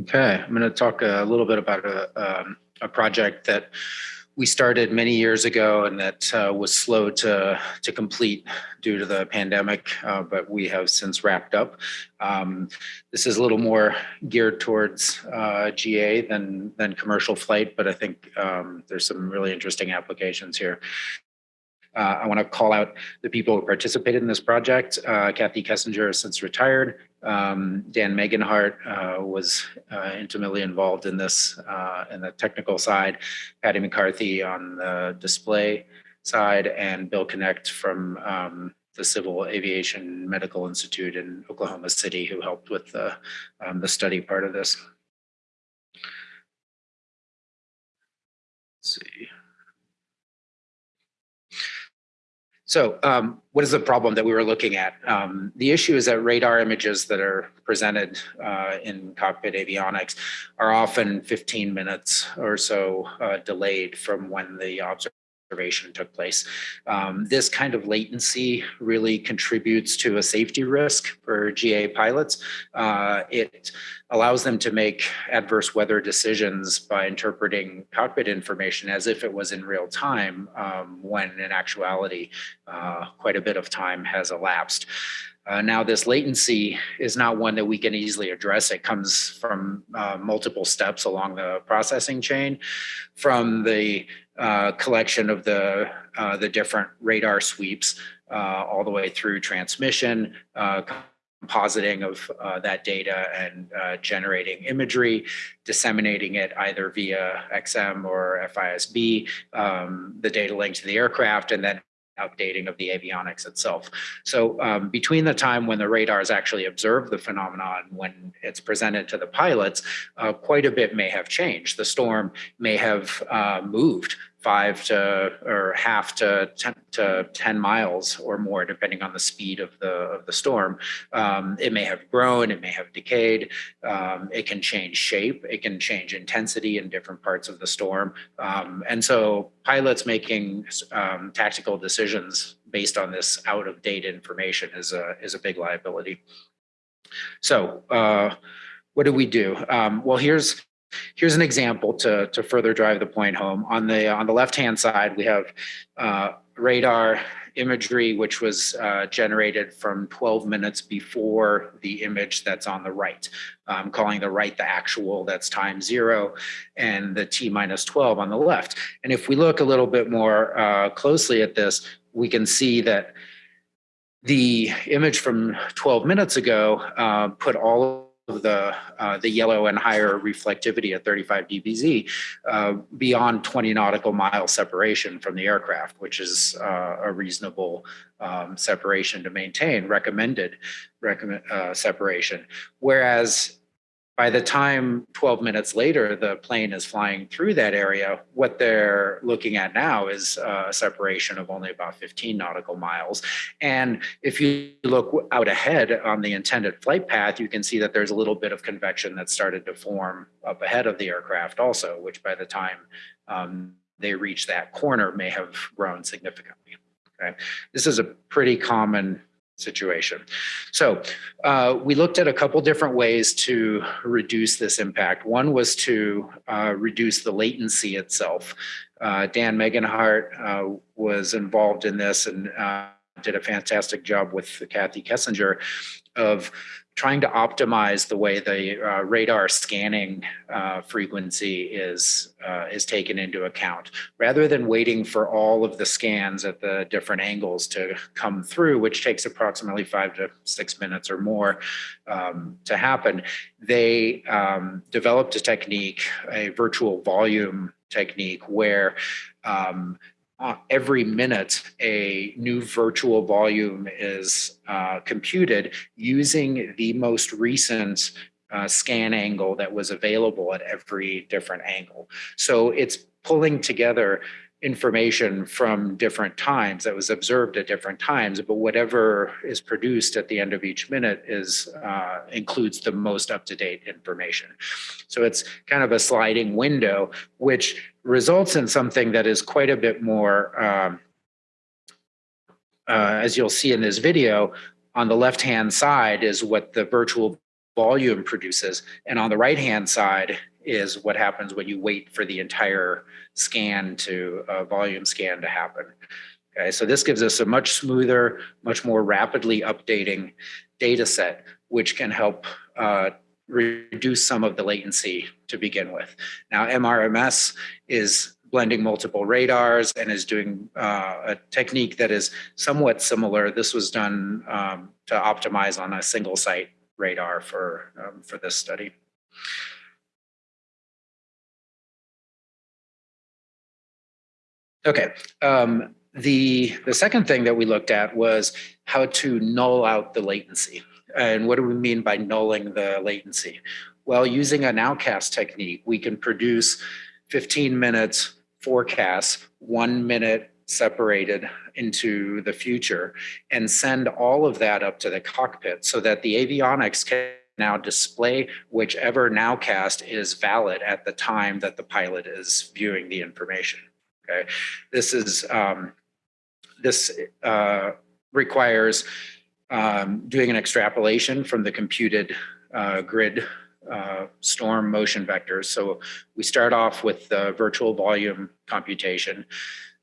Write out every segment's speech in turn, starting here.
Okay, I'm going to talk a little bit about a, um, a project that we started many years ago and that uh, was slow to, to complete due to the pandemic, uh, but we have since wrapped up. Um, this is a little more geared towards uh, GA than, than commercial flight, but I think um, there's some really interesting applications here. Uh, I want to call out the people who participated in this project. Uh, Kathy Kessinger has since retired. Um, Dan Megenhardt uh, was intimately involved in this in the technical side. Patty McCarthy on the display side, and Bill Knecht from um, the Civil Aviation Medical Institute in Oklahoma City, who helped with the um, the study part of this. Let's see. So um, what is the problem that we were looking at? Um, the issue is that radar images that are presented uh, in cockpit avionics are often 15 minutes or so uh, delayed from when the observation observation took place. Um, this kind of latency really contributes to a safety risk for GA pilots. Uh, it allows them to make adverse weather decisions by interpreting cockpit information as if it was in real time um, when in actuality uh, quite a bit of time has elapsed. Uh, now, this latency is not one that we can easily address. It comes from uh, multiple steps along the processing chain, from the uh, collection of the uh, the different radar sweeps uh, all the way through transmission, uh, compositing of that data and generating imagery, disseminating it either via XM or FISB, um, the data link to the aircraft, and then updating of the avionics itself. So um, between the time when the radars actually observe the phenomenon, and when it's presented to the pilots, uh, quite a bit may have changed. The storm may have uh, moved five to or half to 10, to 10 miles or more, depending on the speed of the of the storm. Um, it may have grown, it may have decayed. Um, it can change shape, it can change intensity in different parts of the storm. Um, and so pilots making um, tactical decisions based on this out of date information is a is a big liability. So uh, what do we do? Um, well, here's Here's an example to, to further drive the point home. On the on the left-hand side, we have uh, radar imagery, which was uh, generated from 12 minutes before the image that's on the right. I'm calling the right the actual, that's time zero, and the T minus 12 on the left. And if we look a little bit more uh, closely at this, we can see that the image from 12 minutes ago uh, put all the uh, the yellow and higher reflectivity at 35 dBz uh, beyond 20 nautical mile separation from the aircraft, which is uh, a reasonable um, separation to maintain, recommended recommend, uh, separation. Whereas by the time 12 minutes later the plane is flying through that area, what they're looking at now is a separation of only about 15 nautical miles. And if you look out ahead on the intended flight path, you can see that there's a little bit of convection that started to form up ahead of the aircraft also, which by the time um, they reach that corner may have grown significantly. Okay. This is a pretty common situation. So uh, we looked at a couple different ways to reduce this impact. One was to uh, reduce the latency itself. Uh, Dan Megenhardt uh, was involved in this and uh, did a fantastic job with Kathy Kessinger of trying to optimize the way the uh, radar scanning uh, frequency is uh, is taken into account. Rather than waiting for all of the scans at the different angles to come through which takes approximately five to six minutes or more um, to happen they um, developed a technique a virtual volume technique where um, uh, every minute a new virtual volume is uh, computed using the most recent uh, scan angle that was available at every different angle. So it's pulling together information from different times that was observed at different times, but whatever is produced at the end of each minute is uh, includes the most up-to-date information. So it's kind of a sliding window, which results in something that is quite a bit more, um, uh, as you'll see in this video, on the left-hand side is what the virtual volume produces. And on the right-hand side is what happens when you wait for the entire scan to, uh, volume scan to happen. Okay, so this gives us a much smoother, much more rapidly updating data set, which can help uh, reduce some of the latency to begin with. Now, MRMS is blending multiple radars and is doing uh, a technique that is somewhat similar. This was done um, to optimize on a single site radar for, um, for this study. Okay, um, the, the second thing that we looked at was how to null out the latency. And what do we mean by nulling the latency? Well, using a nowcast technique, we can produce 15 minutes forecasts, one minute separated into the future and send all of that up to the cockpit so that the avionics can now display whichever nowcast is valid at the time that the pilot is viewing the information. Okay, this is um, this uh, requires um, doing an extrapolation from the computed uh, grid uh, storm motion vectors. So we start off with the virtual volume computation,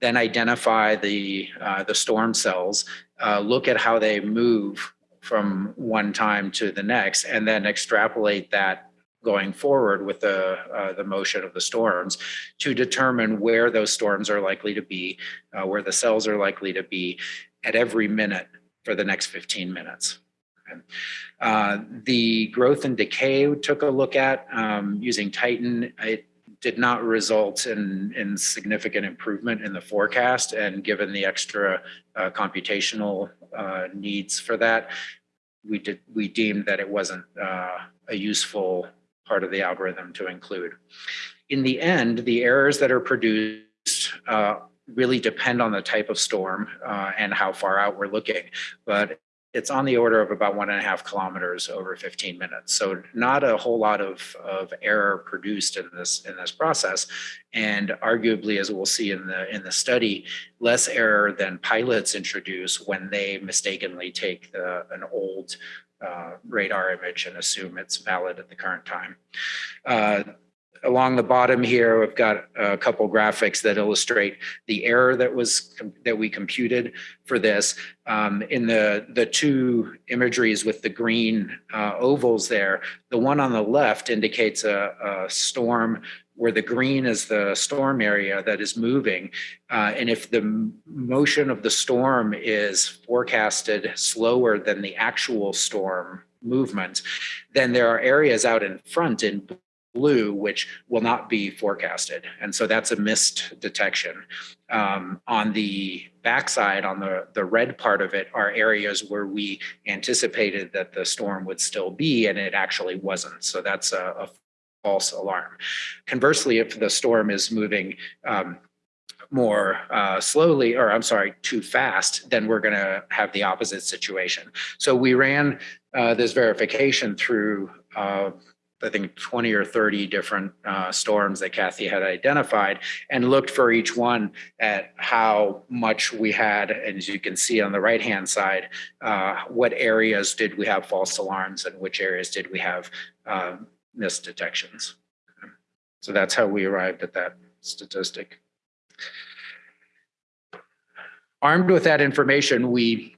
then identify the, uh, the storm cells, uh, look at how they move from one time to the next, and then extrapolate that going forward with the, uh, the motion of the storms to determine where those storms are likely to be, uh, where the cells are likely to be at every minute for the next 15 minutes. Uh, the growth and decay took a look at um, using Titan. It did not result in, in significant improvement in the forecast. And given the extra uh, computational uh, needs for that, we did we deemed that it wasn't uh, a useful part of the algorithm to include. In the end, the errors that are produced uh, really depend on the type of storm uh, and how far out we're looking. But it's on the order of about one and a half kilometers over 15 minutes. So not a whole lot of, of error produced in this in this process. And arguably, as we'll see in the in the study, less error than pilots introduce when they mistakenly take the, an old uh, radar image and assume it's valid at the current time. Uh, along the bottom here, we've got a couple graphics that illustrate the error that was that we computed for this. Um, in the the two imageries with the green uh, ovals there, the one on the left indicates a, a, storm where the green is the storm area that is moving. Uh, and if the motion of the storm is forecasted slower than the actual storm movement, then there are areas out in front in blue, which will not be forecasted. And so that's a missed detection. Um, on the backside, on the, the red part of it, are areas where we anticipated that the storm would still be, and it actually wasn't. So that's a, a false alarm. Conversely, if the storm is moving um, more uh, slowly, or I'm sorry, too fast, then we're going to have the opposite situation. So we ran uh, this verification through uh, I think 20 or 30 different uh, storms that Kathy had identified and looked for each one at how much we had. And as you can see on the right hand side, uh, what areas did we have false alarms and which areas did we have missed detections. So that's how we arrived at that statistic. Armed with that information, we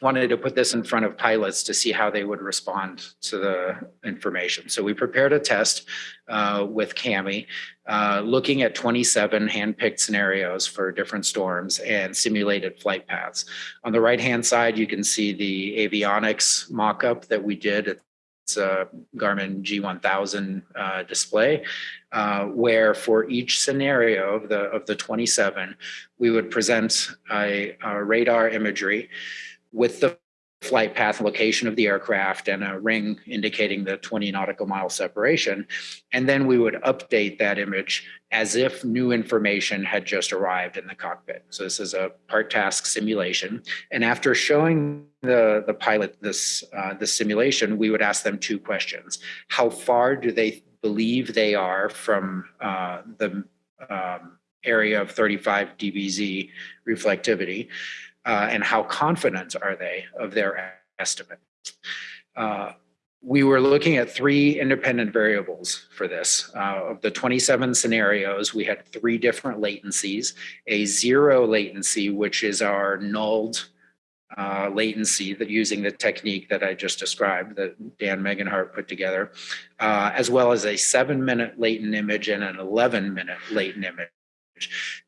wanted to put this in front of pilots to see how they would respond to the information. So we prepared a test uh, with CAMI, uh, looking at 27 handpicked scenarios for different storms and simulated flight paths. On the right-hand side, you can see the avionics mock-up that we did. It's a Garmin G1000 uh, display, uh, where for each scenario of the of the 27, we would present a, a radar imagery with the flight path location of the aircraft and a ring indicating the 20 nautical mile separation. And then we would update that image as if new information had just arrived in the cockpit. So this is a part task simulation. And after showing the, the pilot this, uh, this simulation, we would ask them two questions. How far do they believe they are from uh, the um, area of 35 dBz reflectivity? Uh, and how confident are they of their estimate. Uh, we were looking at three independent variables for this. Uh, of the 27 scenarios, we had three different latencies, a zero latency, which is our nulled uh, latency that using the technique that I just described that Dan Megenhardt put together, uh, as well as a seven minute latent image and an 11 minute latent image.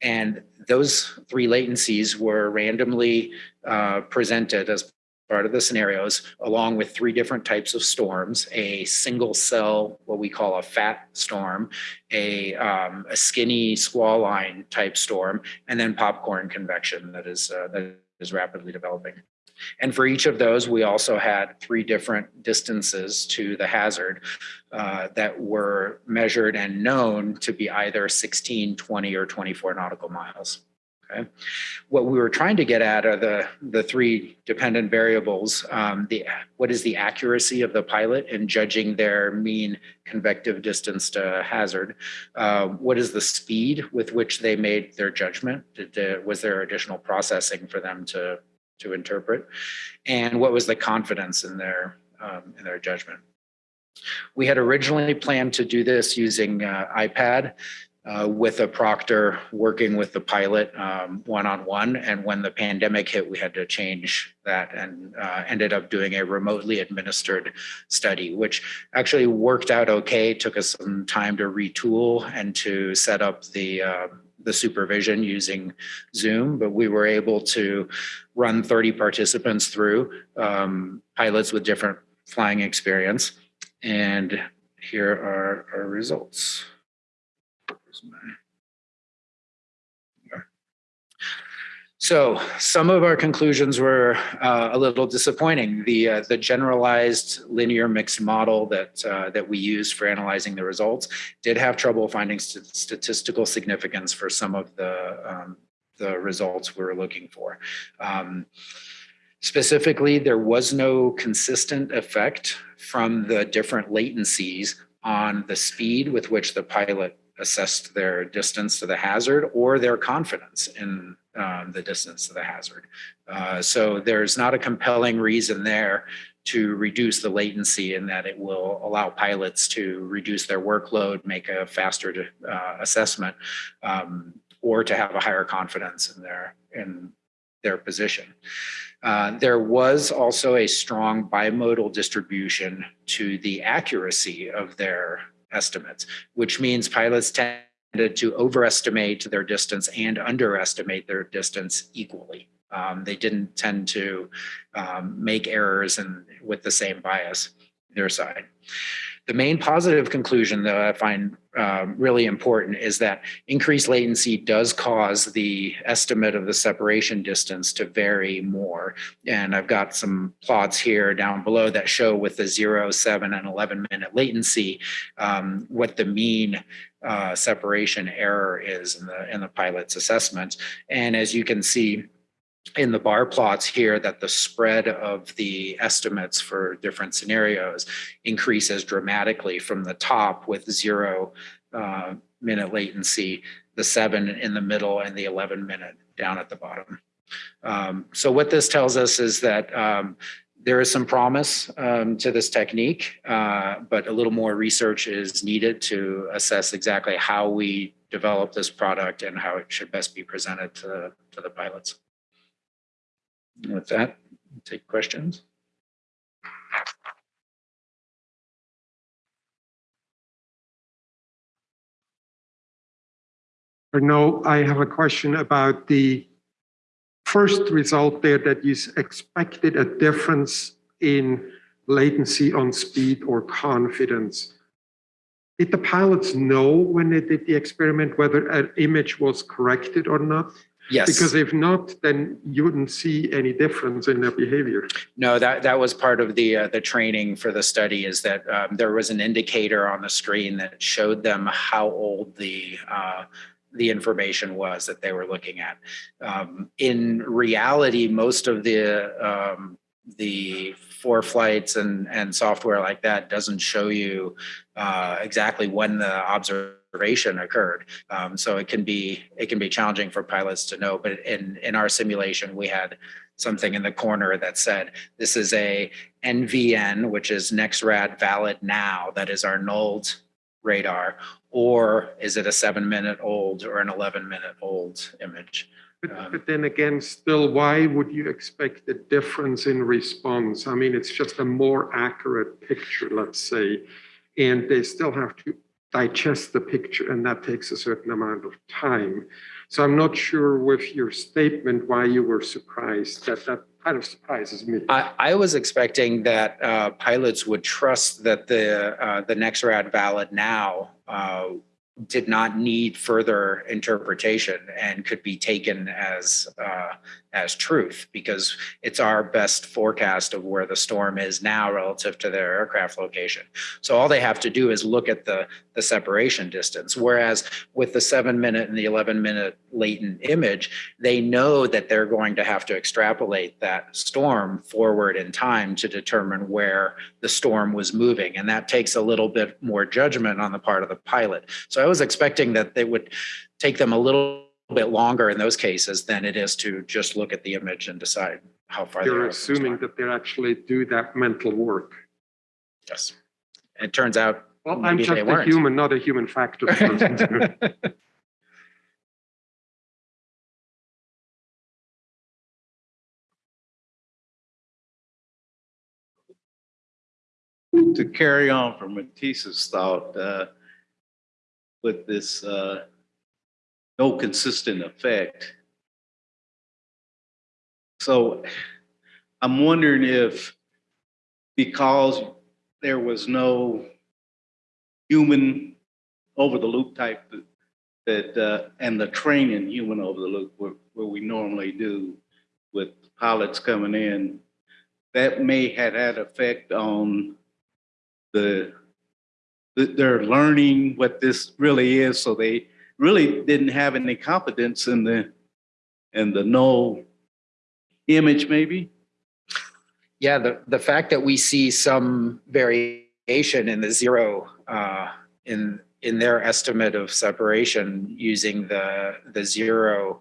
And those three latencies were randomly uh, presented as part of the scenarios, along with three different types of storms, a single cell, what we call a fat storm, a, um, a skinny squall line type storm, and then popcorn convection that is, uh, that is rapidly developing. And for each of those, we also had three different distances to the hazard uh, that were measured and known to be either 16, 20, or 24 nautical miles. Okay. What we were trying to get at are the, the three dependent variables. Um, the, what is the accuracy of the pilot in judging their mean convective distance to hazard? Uh, what is the speed with which they made their judgment? Did, was there additional processing for them to, to interpret? And what was the confidence in their, um, in their judgment? We had originally planned to do this using uh, iPad uh, with a proctor working with the pilot one on one. And when the pandemic hit, we had to change that and uh, ended up doing a remotely administered study, which actually worked out okay. Took us some time to retool and to set up the uh, the supervision using Zoom, but we were able to run 30 participants through um, pilots with different flying experience. And here are our results. So some of our conclusions were uh, a little disappointing. The uh, the generalized linear mixed model that uh, that we used for analyzing the results did have trouble finding st statistical significance for some of the um, the results we were looking for. Um, specifically, there was no consistent effect from the different latencies on the speed with which the pilot assessed their distance to the hazard or their confidence in um, the distance to the hazard. Uh, so there's not a compelling reason there to reduce the latency in that it will allow pilots to reduce their workload, make a faster uh, assessment, um, or to have a higher confidence in their in their position. Uh, there was also a strong bimodal distribution to the accuracy of their estimates, which means pilots tended to overestimate their distance and underestimate their distance equally. Um, they didn't tend to um, make errors and with the same bias their side. The main positive conclusion that I find um, really important is that increased latency does cause the estimate of the separation distance to vary more. And I've got some plots here down below that show with the 0, 7, and 11 minute latency um, what the mean uh, separation error is in the, in the pilot's assessment. And as you can see, in the bar plots here that the spread of the estimates for different scenarios increases dramatically from the top with zero uh, minute latency, the seven in the middle and the 11 minute down at the bottom. Um, so what this tells us is that um, there is some promise um, to this technique, uh, but a little more research is needed to assess exactly how we develop this product and how it should best be presented to, to the pilots. With that, take questions. No, I have a question about the first result there that you expected a difference in latency on speed or confidence. Did the pilots know when they did the experiment whether an image was corrected or not? Yes. Because if not, then you wouldn't see any difference in their behavior. No, that that was part of the uh, the training for the study. Is that um, there was an indicator on the screen that showed them how old the uh, the information was that they were looking at. Um, in reality, most of the um, the ForeFlights and and software like that doesn't show you uh, exactly when the observation observation occurred. Um, so it can be, it can be challenging for pilots to know, but in, in our simulation, we had something in the corner that said, this is a NVN, which is NexRad valid now, that is our nulled radar, or is it a seven minute old or an 11 minute old image? But, Um, but then again, still, why would you expect a difference in response? I mean, it's just a more accurate picture, let's say, and they still have to digest the picture, and that takes a certain amount of time. So I'm not sure with your statement why you were surprised. That that kind of surprises me. I, I was expecting that uh, pilots would trust that the uh, the NexRad valid now uh, did not need further interpretation and could be taken as uh, as truth because it's our best forecast of where the storm is now relative to their aircraft location. So all they have to do is look at the the separation distance. Whereas with the seven minute and the 11 minute latent image, they know that they're going to have to extrapolate that storm forward in time to determine where the storm was moving. And that takes a little bit more judgment on the part of the pilot. So I was expecting that they would take them a little bit longer in those cases than it is to just look at the image and decide how far. they You're are the assuming that they actually do that mental work. Yes. It turns out. Well, I'm just a weren't. human, not a human factor to carry on from Matisse's thought, uh, with this, uh, no consistent effect. So I'm wondering if, because there was no human over the loop type that, uh, and the training human over the loop where, where we normally do with pilots coming in, that may have had effect on the, that they're learning what this really is, so they really didn't have any confidence in the, in the no image maybe? Yeah, the, the fact that we see some in the zero, uh, in, in their estimate of separation using the, the zero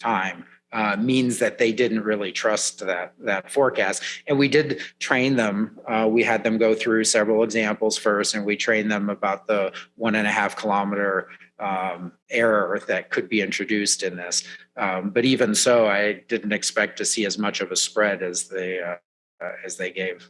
time, uh, means that they didn't really trust that, that forecast. And we did train them. Uh, we had them go through several examples first, and we trained them about the one and a half kilometer um, error that could be introduced in this. Um, but even so, I didn't expect to see as much of a spread as they, uh, as they gave.